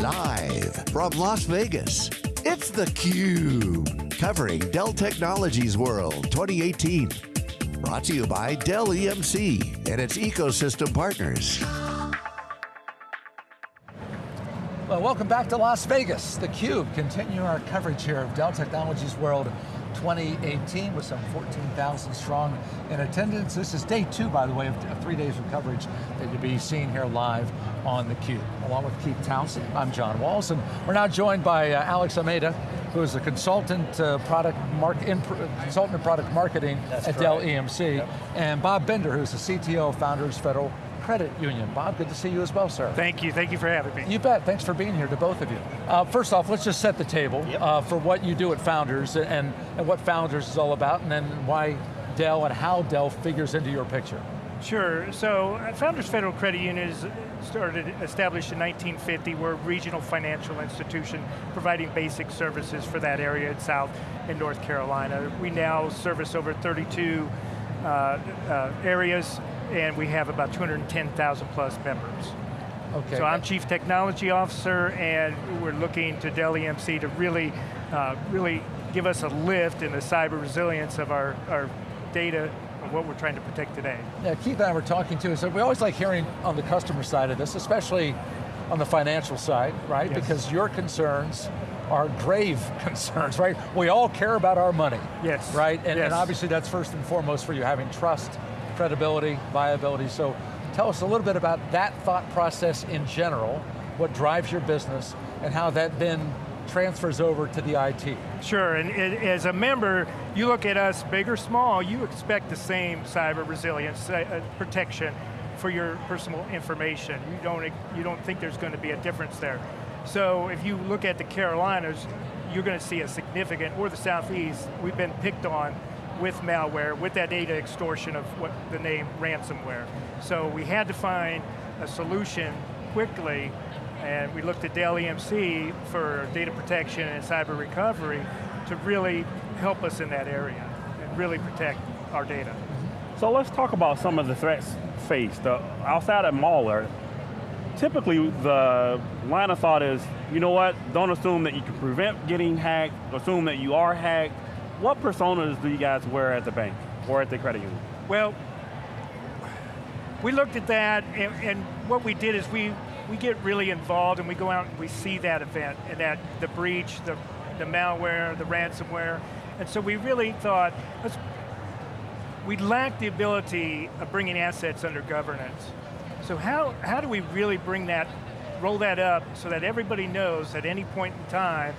Live from Las Vegas, it's theCUBE. Covering Dell Technologies World 2018. Brought to you by Dell EMC and its ecosystem partners. Well, welcome back to Las Vegas. theCUBE, continue our coverage here of Dell Technologies World 2018 with some 14,000 strong in attendance. This is day two, by the way, of, three days of coverage that you'll be seeing here live on theCUBE. Along with Keith Townsend, I'm John Walls, and we're now joined by uh, Alex Almeida, who is a consultant uh, product mark, in, consultant in product marketing That's at Dell EMC, yep. and Bob Bender, who's the CTO of Founders Federal Credit Union. Bob, good to see you as well, sir. Thank you, thank you for having me. You bet, thanks for being here to both of you. Uh, first off, let's just set the table yep. uh, for what you do at Founders and, and what Founders is all about, and then why Dell and how Dell figures into your picture. Sure, so uh, Founders Federal Credit Union is started, established in 1950. We're a regional financial institution providing basic services for that area in South and North Carolina. We now service over 32 uh, uh, areas and we have about 210,000 plus members. Okay. So I'm Chief Technology Officer and we're looking to Dell EMC to really, uh, really give us a lift in the cyber resilience of our, our data and what we're trying to protect today. Yeah, Keith and I were talking too, so we always like hearing on the customer side of this, especially on the financial side, right? Yes. Because your concerns are grave concerns, right? We all care about our money. Yes. Right, and, yes. and obviously that's first and foremost for you, having trust credibility, viability. So tell us a little bit about that thought process in general, what drives your business, and how that then transfers over to the IT. Sure, and as a member, you look at us, big or small, you expect the same cyber resilience, uh, protection for your personal information. You don't, you don't think there's going to be a difference there. So if you look at the Carolinas, you're going to see a significant, or the Southeast, we've been picked on with malware, with that data extortion of what the name ransomware. So we had to find a solution quickly, and we looked at Dell EMC for data protection and cyber recovery to really help us in that area and really protect our data. So let's talk about some of the threats faced. Uh, outside of malware, typically the line of thought is, you know what, don't assume that you can prevent getting hacked, assume that you are hacked, what personas do you guys wear at the bank or at the credit union? Well, we looked at that and, and, what we did is we, we get really involved and we go out and we see that event and that the breach, the, the malware, the ransomware. And so we really thought, we lacked the ability of bringing assets under governance. So how, how do we really bring that, roll that up so that everybody knows at any point in time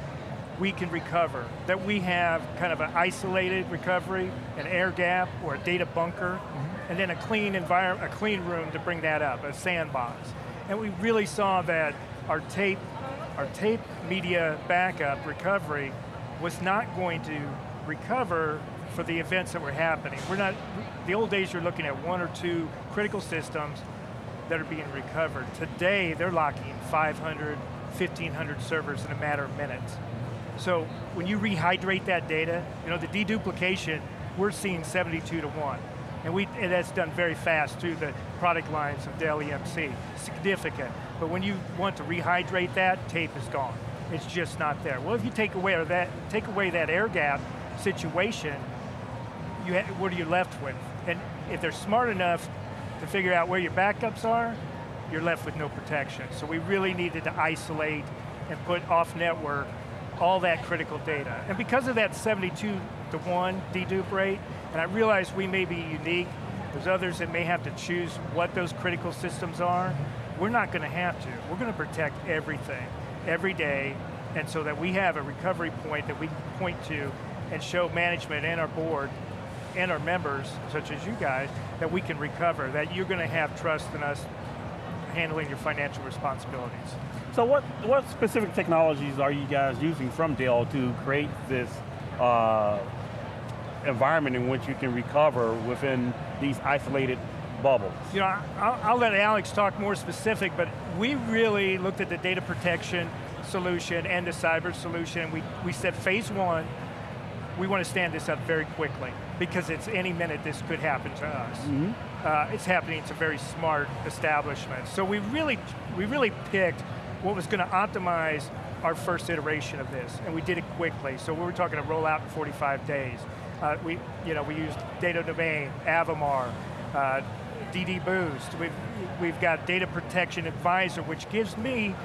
we can recover, that we have kind of an isolated recovery, an air gap, or a data bunker, mm -hmm. and then a clean environment, a clean room to bring that up, a sandbox. And we really saw that our tape, our tape media backup recovery was not going to recover for the events that were happening. We're not, the old days you're looking at one or two critical systems that are being recovered. Today, they're locking 500, 1,500 servers in a matter of minutes. So when you rehydrate that data, you know, the deduplication, we're seeing 72 to one. And, we, and that's done very fast through the product lines of Dell EMC, significant. But when you want to rehydrate that, tape is gone. It's just not there. Well, if you take away that, take away that air gap situation, you what are you left with? And if they're smart enough to figure out where your backups are, you're left with no protection. So we really needed to isolate and put off network all that critical data. And because of that 72 to one dedupe rate, and I realize we may be unique, there's others that may have to choose what those critical systems are, we're not going to have to. We're going to protect everything, every day, and so that we have a recovery point that we can point to and show management and our board and our members, such as you guys, that we can recover, that you're going to have trust in us handling your financial responsibilities. So what, what specific technologies are you guys using from Dell to create this uh, environment in which you can recover within these isolated bubbles? You know, I'll, I'll let Alex talk more specific, but we really looked at the data protection solution and the cyber solution. We, we said phase one, we want to stand this up very quickly because it's any minute this could happen to us. Mm -hmm. Uh, it's happening to very smart establishments. So we really, we really picked what was going to optimize our first iteration of this, and we did it quickly. So we were talking to roll out in 45 days. Uh, we, you know, we used Data Domain, Avamar, uh, DD Boost. We've, we've got Data Protection Advisor, which gives me,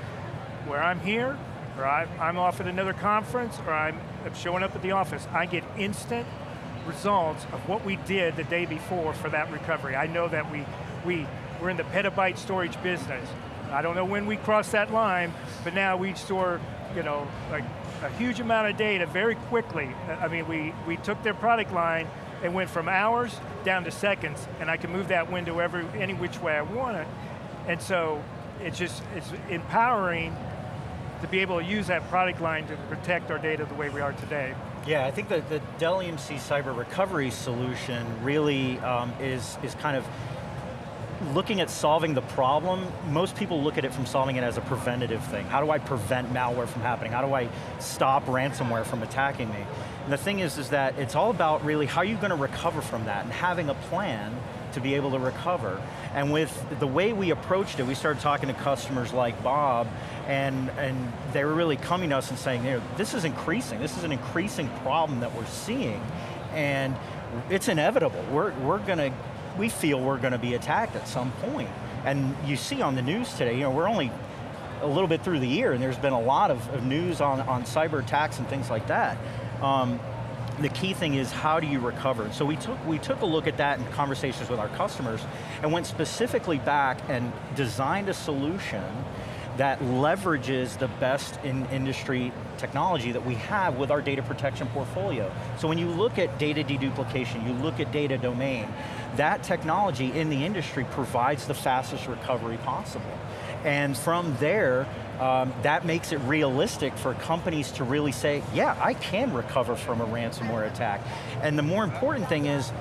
where I'm here, or I'm off at another conference, or I'm showing up at the office, I get instant results of what we did the day before for that recovery. I know that we, we, we're in the petabyte storage business. I don't know when we crossed that line, but now we store, you know, a huge amount of data very quickly. I mean, we, we took their product line and went from hours down to seconds, and I can move that window every, any which way I want it. And so, it's just, it's empowering to be able to use that product line to protect our data the way we are today. Yeah, I think that the Dell EMC cyber recovery solution really um, is, is kind of looking at solving the problem, most people look at it from solving it as a preventative thing. How do I prevent malware from happening? How do I stop ransomware from attacking me? And the thing is, is that it's all about really how are you going to recover from that and having a plan to be able to recover. And with the way we approached it, we started talking to customers like Bob, and, and they were really coming to us and saying, you know, this is increasing, this is an increasing problem that we're seeing, and it's inevitable. We're, we're going to we feel we're going to be attacked at some point. And you see on the news today, you know, we're only a little bit through the year and there's been a lot of, of news on, on cyber attacks and things like that. Um, the key thing is how do you recover? So we took, we took a look at that in conversations with our customers and went specifically back and designed a solution that leverages the best in industry technology that we have with our data protection portfolio. So when you look at data deduplication, you look at data domain, that technology in the industry provides the fastest recovery possible. And from there, um, that makes it realistic for companies to really say, yeah, I can recover from a ransomware attack. And the more important thing is,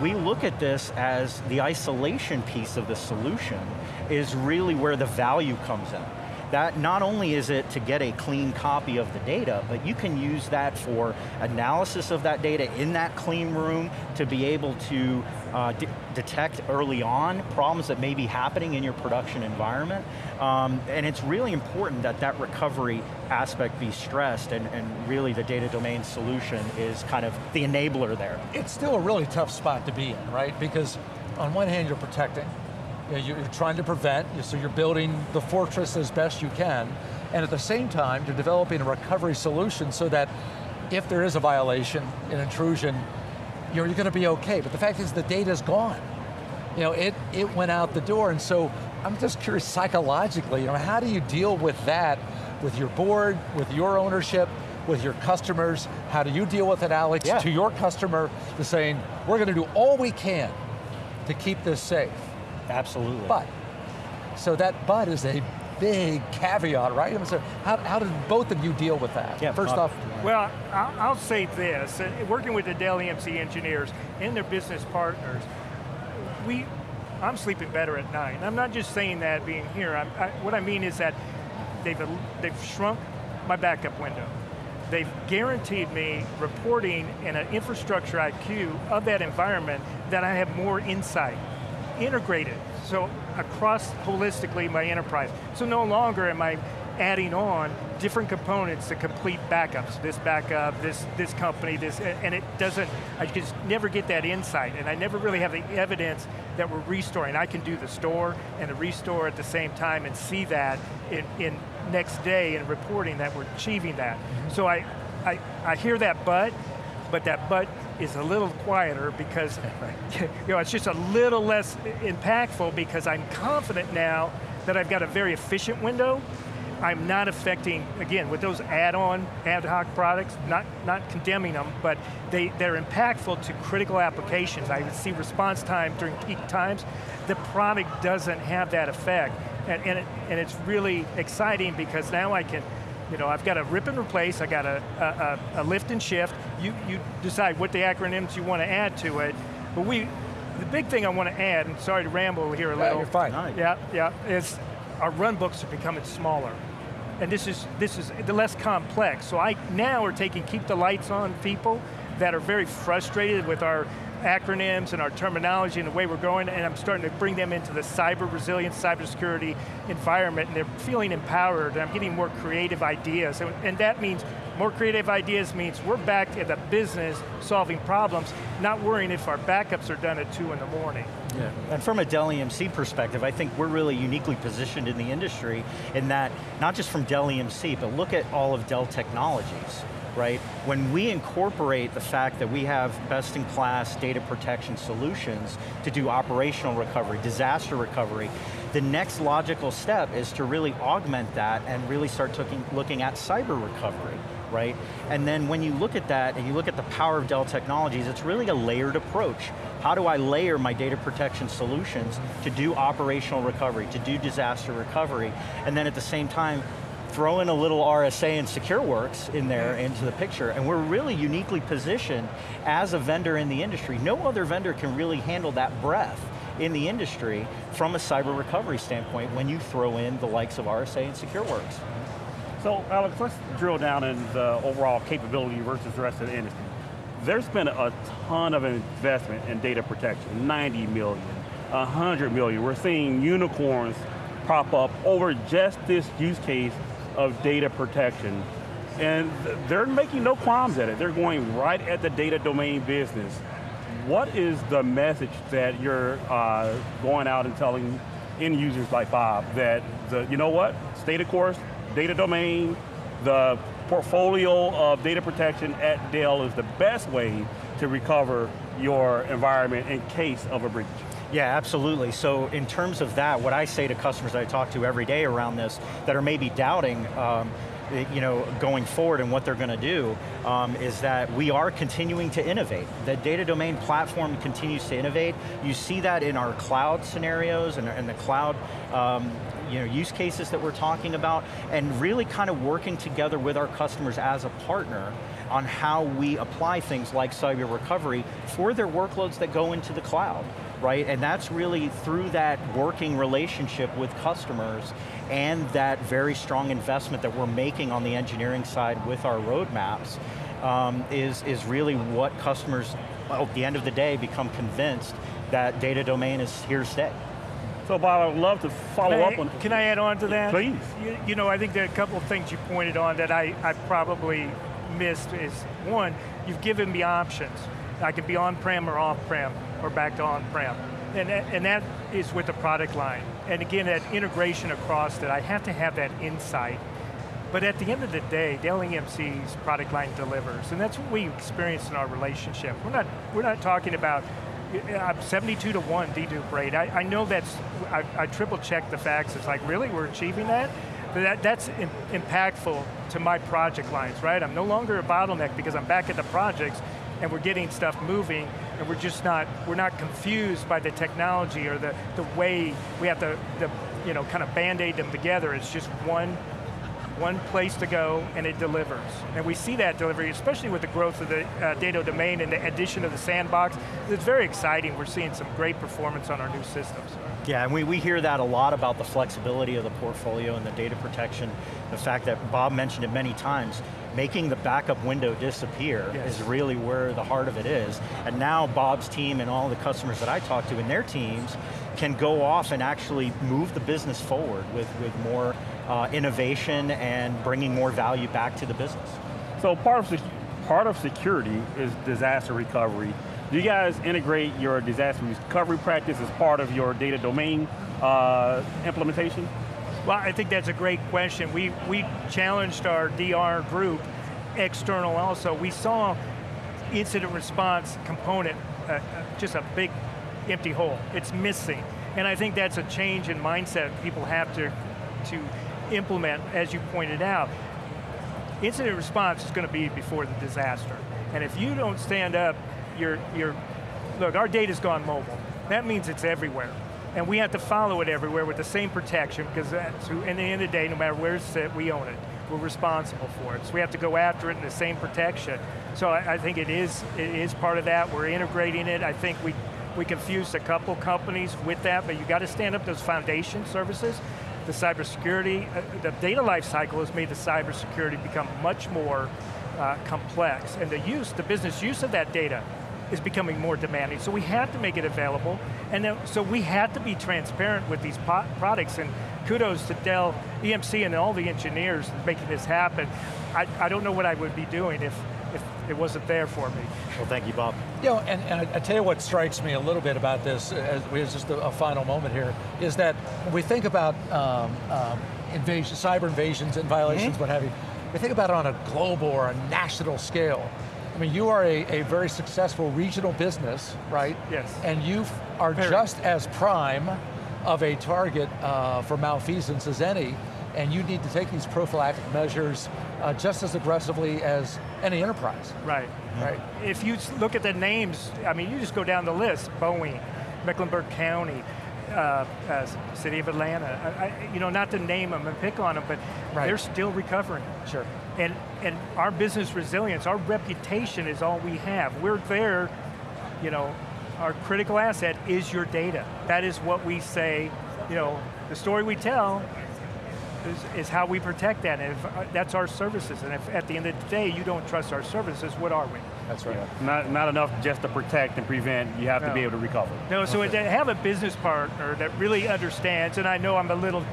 we look at this as the isolation piece of the solution is really where the value comes in that not only is it to get a clean copy of the data, but you can use that for analysis of that data in that clean room to be able to uh, de detect early on problems that may be happening in your production environment. Um, and it's really important that that recovery aspect be stressed and, and really the data domain solution is kind of the enabler there. It's still a really tough spot to be in, right? Because on one hand you're protecting, you are trying to prevent, so you're building the fortress as best you can, and at the same time, you're developing a recovery solution so that if there is a violation, an intrusion, you're, you're going to be okay. But the fact is the data's gone. You know, it, it went out the door, and so I'm just curious psychologically, you know, how do you deal with that with your board, with your ownership, with your customers? How do you deal with it, Alex, yeah. to your customer, to saying, we're going to do all we can to keep this safe? Absolutely. But, so that but is a big caveat, right? So how, how did both of you deal with that? Yeah, First off. Well, I'll, I'll say this, uh, working with the Dell EMC engineers and their business partners, we, I'm sleeping better at night. And I'm not just saying that being here, I, what I mean is that they've, they've shrunk my backup window. They've guaranteed me reporting and an infrastructure IQ of that environment that I have more insight integrated, so across holistically my enterprise. So no longer am I adding on different components to complete backups. This backup, this this company, this, and it doesn't, I just never get that insight, and I never really have the evidence that we're restoring. I can do the store and the restore at the same time and see that in, in next day in reporting that we're achieving that. Mm -hmm. So I, I, I hear that but, but that but is a little quieter because you know, it's just a little less impactful because I'm confident now that I've got a very efficient window. I'm not affecting, again, with those add-on, ad hoc products, not, not condemning them, but they, they're impactful to critical applications. I see response time during peak times. The product doesn't have that effect. And, and, it, and it's really exciting because now I can you know, I've got a rip and replace, I got a, a, a, lift and shift. You, you decide what the acronyms you want to add to it. But we, the big thing I want to add, and sorry to ramble here a yeah, little. you're fine. Yeah, yeah, is our run books are becoming smaller. And this is, this is the less complex. So I now are taking keep the lights on people that are very frustrated with our acronyms and our terminology and the way we're going, and I'm starting to bring them into the cyber resilience, cybersecurity environment, and they're feeling empowered, and I'm getting more creative ideas, and, and that means more creative ideas means we're back at the business solving problems, not worrying if our backups are done at two in the morning. Yeah. And from a Dell EMC perspective, I think we're really uniquely positioned in the industry in that, not just from Dell EMC, but look at all of Dell Technologies right? When we incorporate the fact that we have best-in-class data protection solutions to do operational recovery, disaster recovery, the next logical step is to really augment that and really start looking at cyber recovery right? And then when you look at that and you look at the power of Dell Technologies, it's really a layered approach. How do I layer my data protection solutions to do operational recovery, to do disaster recovery, and then at the same time, throw in a little RSA and SecureWorks in there into the picture, and we're really uniquely positioned as a vendor in the industry. No other vendor can really handle that breadth in the industry from a cyber recovery standpoint when you throw in the likes of RSA and SecureWorks. So Alex, let's drill down in the overall capability versus the rest of the industry. There's been a ton of investment in data protection, 90 million, 100 million. We're seeing unicorns pop up over just this use case of data protection. And they're making no qualms at it. They're going right at the data domain business. What is the message that you're uh, going out and telling end users like Bob that, the, you know what, stay the course, data domain, the portfolio of data protection at Dell is the best way to recover your environment in case of a breach. Yeah, absolutely. So in terms of that, what I say to customers that I talk to every day around this that are maybe doubting um, you know, going forward and what they're going to do um, is that we are continuing to innovate. The data domain platform continues to innovate. You see that in our cloud scenarios and, and the cloud um, you know, use cases that we're talking about, and really kind of working together with our customers as a partner on how we apply things like cyber recovery for their workloads that go into the cloud right? And that's really through that working relationship with customers and that very strong investment that we're making on the engineering side with our roadmaps um, is, is really what customers, well, at the end of the day, become convinced that data domain is here to stay. So Bob, I would love to follow I, up on Can I add on to that? Please. You, you, know, I think there are a couple of things you pointed on that I, I probably missed is, one, you've given me options. I could be on-prem or off-prem, or back to on-prem. And, and that is with the product line. And again, that integration across that, I have to have that insight. But at the end of the day, Dell EMC's product line delivers, and that's what we experience in our relationship. We're not, we're not talking about uh, I'm 72 to 1 dedupe rate. I, I know that's, I, I triple checked the facts. It's like, really, we're achieving that? But that, that's in, impactful to my project lines, right? I'm no longer a bottleneck because I'm back at the projects and we're getting stuff moving and we're just not, we're not confused by the technology or the, the way we have to, the, you know, kind of band-aid them together. It's just one one place to go and it delivers. And we see that delivery, especially with the growth of the uh, data domain and the addition of the sandbox. It's very exciting. We're seeing some great performance on our new systems. Yeah, and we, we hear that a lot about the flexibility of the portfolio and the data protection, the fact that Bob mentioned it many times, making the backup window disappear yes. is really where the heart of it is. And now Bob's team and all the customers that I talk to and their teams can go off and actually move the business forward with, with more uh, innovation and bringing more value back to the business. So part of, part of security is disaster recovery. Do you guys integrate your disaster recovery practice as part of your data domain uh, implementation? Well, I think that's a great question. We, we challenged our DR group, external also. We saw incident response component, uh, uh, just a big empty hole. It's missing. And I think that's a change in mindset people have to, to implement, as you pointed out. Incident response is going to be before the disaster. And if you don't stand up, look, our data's gone mobile. That means it's everywhere. And we have to follow it everywhere with the same protection because in the end of the day, no matter where it's set, we own it. We're responsible for it. So we have to go after it in the same protection. So I, I think it is, it is part of that. We're integrating it. I think we, we confused a couple companies with that, but you got to stand up those foundation services the cybersecurity, uh, the data lifecycle has made the cybersecurity become much more uh, complex. And the use, the business use of that data is becoming more demanding. So we had to make it available, and then, so we had to be transparent with these products, and kudos to Dell EMC and all the engineers making this happen. I, I don't know what I would be doing if, if it wasn't there for me. Well, thank you, Bob. You know, and, and I, I tell you what strikes me a little bit about this, as as just a, a final moment here, is that when we think about um, um, invasion, cyber invasions and violations, what have you, we think about it on a global or a national scale. I mean, you are a, a very successful regional business, right? Yes. And you are Very. just as prime of a target uh, for malfeasance as any, and you need to take these prophylactic measures uh, just as aggressively as any enterprise, Right. right? If you look at the names, I mean, you just go down the list, Boeing, Mecklenburg County, uh, uh, City of Atlanta, I, I, you know, not to name them and pick on them, but Right. they're still recovering. Sure. And, and our business resilience, our reputation is all we have. We're there, you know, our critical asset is your data. That is what we say, you know, the story we tell is, is how we protect that, and if, uh, that's our services. And if at the end of the day you don't trust our services, what are we? That's right. Not, not enough just to protect and prevent, you have to be able to recover. No, so to have a business partner that really understands, and I know I'm a little,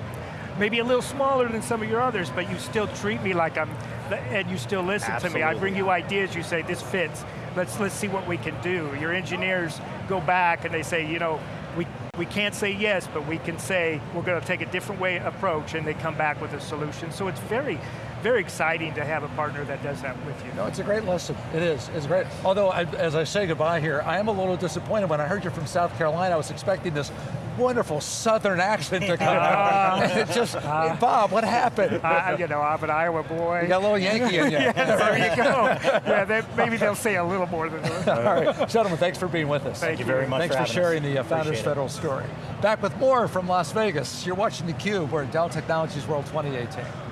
maybe a little smaller than some of your others, but you still treat me like I'm, and you still listen to me. I bring you ideas, you say, this fits, let's, let's see what we can do. Your engineers go back and they say, you know, we, we can't say yes, but we can say we're going to take a different way approach, and they come back with a solution. So it's very, very exciting to have a partner that does that with you. No, it's a great lesson. It is. It's great. Although, I, as I say goodbye here, I am a little disappointed when I heard you're from South Carolina. I was expecting this wonderful Southern accent to come out. And it just, Bob, what happened? Uh, you know, I'm an Iowa boy. You got a little Yankee in you. there you go. Yeah, they, maybe they'll say a little more than that. All right, gentlemen, thanks for being with us. Thank you very much Thanks for for, having us. sharing the uh, Founders it. Federal story. Back with more from Las Vegas. You're watching theCUBE. We're at Dell Technologies World 2018.